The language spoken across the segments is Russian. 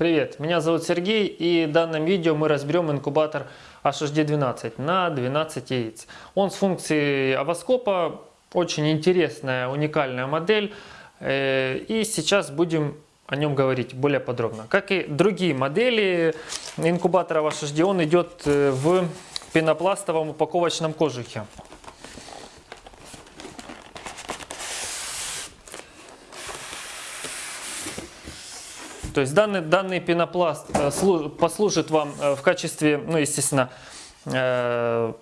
Привет, меня зовут Сергей и в данном видео мы разберем инкубатор HHD12 на 12 яиц. Он с функцией овоскопа, очень интересная, уникальная модель э, и сейчас будем о нем говорить более подробно. Как и другие модели инкубатора HHD, он идет э, в пенопластовом упаковочном кожухе. То есть данный, данный пенопласт э, послужит вам э, в качестве, ну естественно, э,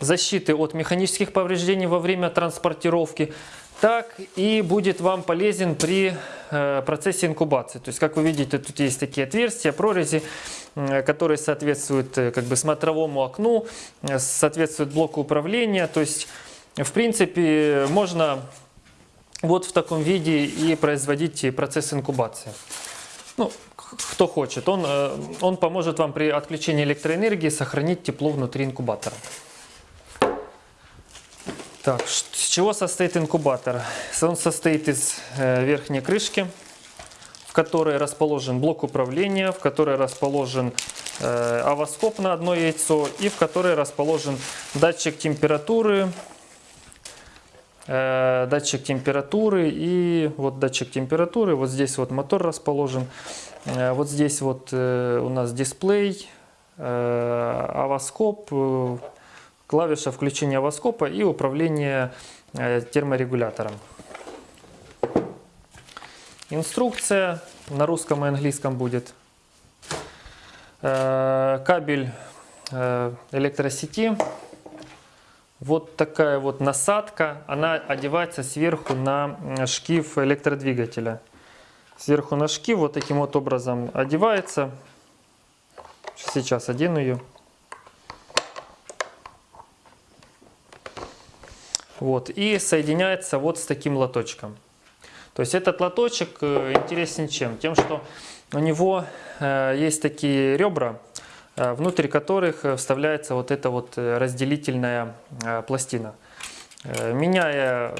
защиты от механических повреждений во время транспортировки, так и будет вам полезен при процессе инкубации. То есть, как вы видите, тут есть такие отверстия, прорези, которые соответствуют как бы смотровому окну, соответствуют блоку управления. То есть, в принципе, можно вот в таком виде и производить процесс инкубации. Ну, кто хочет, он, э, он поможет вам при отключении электроэнергии сохранить тепло внутри инкубатора. Так, с чего состоит инкубатор? Он состоит из э, верхней крышки, в которой расположен блок управления, в которой расположен э, овоскоп на одно яйцо и в которой расположен датчик температуры, датчик температуры и вот датчик температуры, вот здесь вот мотор расположен, э, вот здесь вот э, у нас дисплей, авоскоп, клавиша включения авоскопа и управление терморегулятором. Инструкция на русском и английском будет. Кабель электросети вот такая вот насадка, она одевается сверху на шкив электродвигателя. Сверху на шкив вот таким вот образом одевается. Сейчас одену ее. Вот, и соединяется вот с таким лоточком. То есть этот лоточек э, интересен чем? Тем, что у него э, есть такие ребра, внутрь которых э, вставляется вот эта вот э, разделительная пластина. Меняя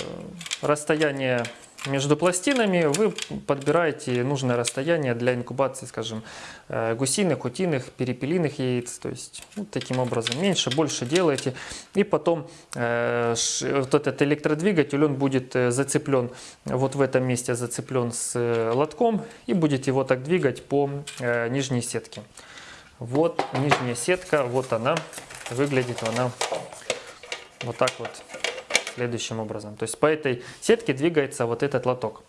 расстояние между пластинами, вы подбираете нужное расстояние для инкубации, скажем, гусиных, утиных, перепелиных яиц. То есть вот таким образом меньше, больше делаете. И потом э, вот этот электродвигатель, он будет зацеплен, вот в этом месте зацеплен с лотком и будет его так двигать по э, нижней сетке. Вот нижняя сетка, вот она. Выглядит она вот так вот, следующим образом. То есть по этой сетке двигается вот этот лоток.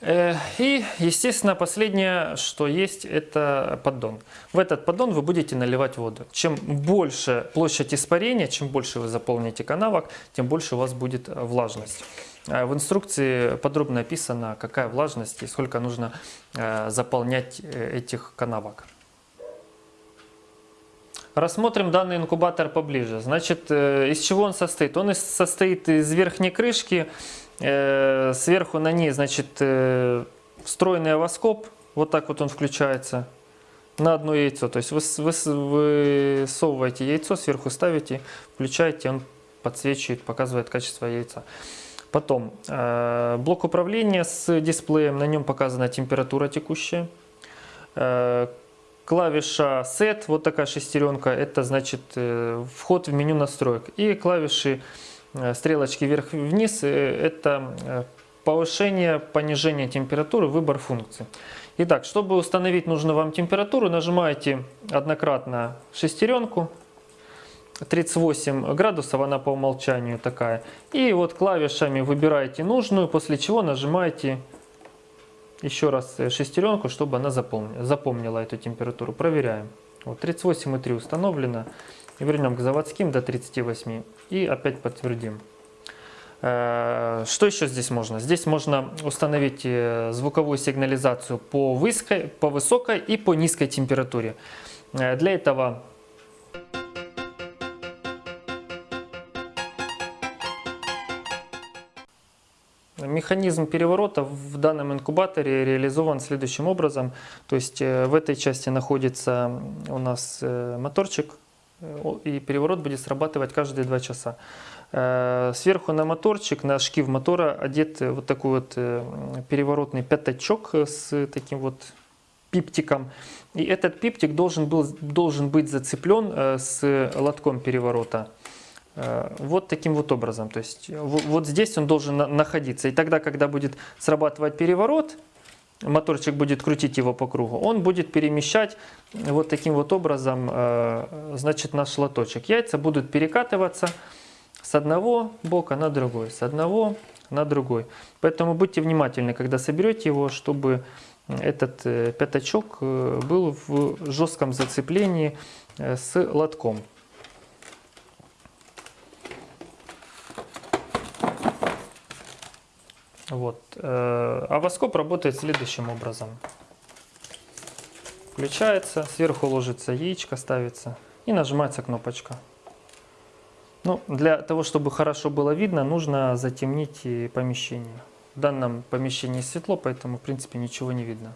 Э, и, естественно, последнее, что есть, это поддон. В этот поддон вы будете наливать воду. Чем больше площадь испарения, чем больше вы заполните канавок, тем больше у вас будет влажность. Э, в инструкции подробно описано, какая влажность и сколько нужно э, заполнять этих канавок. Рассмотрим данный инкубатор поближе. Значит, э, из чего он состоит? Он состоит из верхней крышки, э, сверху на ней, значит, э, встроенный овоскоп. Вот так вот он включается на одно яйцо. То есть вы, вы высовываете яйцо, сверху ставите, включаете, он подсвечивает, показывает качество яйца. Потом блок управления с дисплеем, на нем показана температура текущая Клавиша Set, вот такая шестеренка, это значит э, вход в меню настроек. И клавиши э, стрелочки вверх-вниз, э, это повышение, понижение температуры, выбор функций. Итак, чтобы установить нужную вам температуру, нажимаете однократно шестеренку. 38 градусов, она по умолчанию такая. И вот клавишами выбираете нужную, после чего нажимаете еще раз э, шестеренку, чтобы она запомнила, запомнила эту температуру. Проверяем. Вот 38,3 установлено. Вернем к заводским до 38. И опять подтвердим. Э, что еще здесь можно? Здесь можно установить э, звуковую сигнализацию по, высокой, по высокой и по низкой температуре. Для этого Механизм переворота в данном инкубаторе реализован следующим образом. То есть э, в этой части находится у нас э, моторчик, э, и переворот будет срабатывать каждые 2 часа. Сверху на моторчик, на шкив мотора одет вот такой вот переворотный пятачок с таким вот пиптиком. И этот пиптик должен, был, должен быть зацеплен с лотком переворота. Вот таким вот образом. То есть вот здесь он должен находиться. И тогда, когда будет срабатывать переворот, моторчик будет крутить его по кругу, он будет перемещать вот таким вот образом значит, наш лоточек. Яйца будут перекатываться с одного бока на другой, с одного на другой. Поэтому будьте внимательны, когда соберете его, чтобы этот э, пятачок э, был в жестком зацеплении э, с лотком. Вот. А работает следующим образом. Включается, сверху ложится яичко, ставится и нажимается кнопочка. Ну, для того, чтобы хорошо было видно, нужно затемнить помещение. В данном помещении светло, поэтому, в принципе, ничего не видно.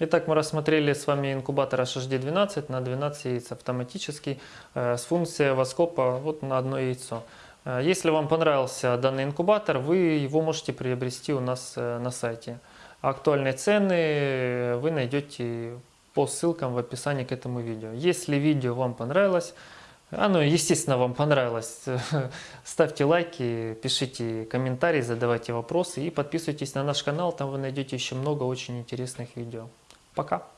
Итак, мы рассмотрели с вами инкубатор HHD12 на 12 яиц автоматический э, с функцией воскопа вот на одно яйцо. Э, если вам понравился данный инкубатор, вы его можете приобрести у нас э, на сайте. Актуальные цены вы найдете по ссылкам в описании к этому видео. Если видео вам понравилось, оно, естественно, вам понравилось. Ставьте лайки, пишите комментарии, задавайте вопросы и подписывайтесь на наш канал. Там вы найдете еще много очень интересных видео. Пока!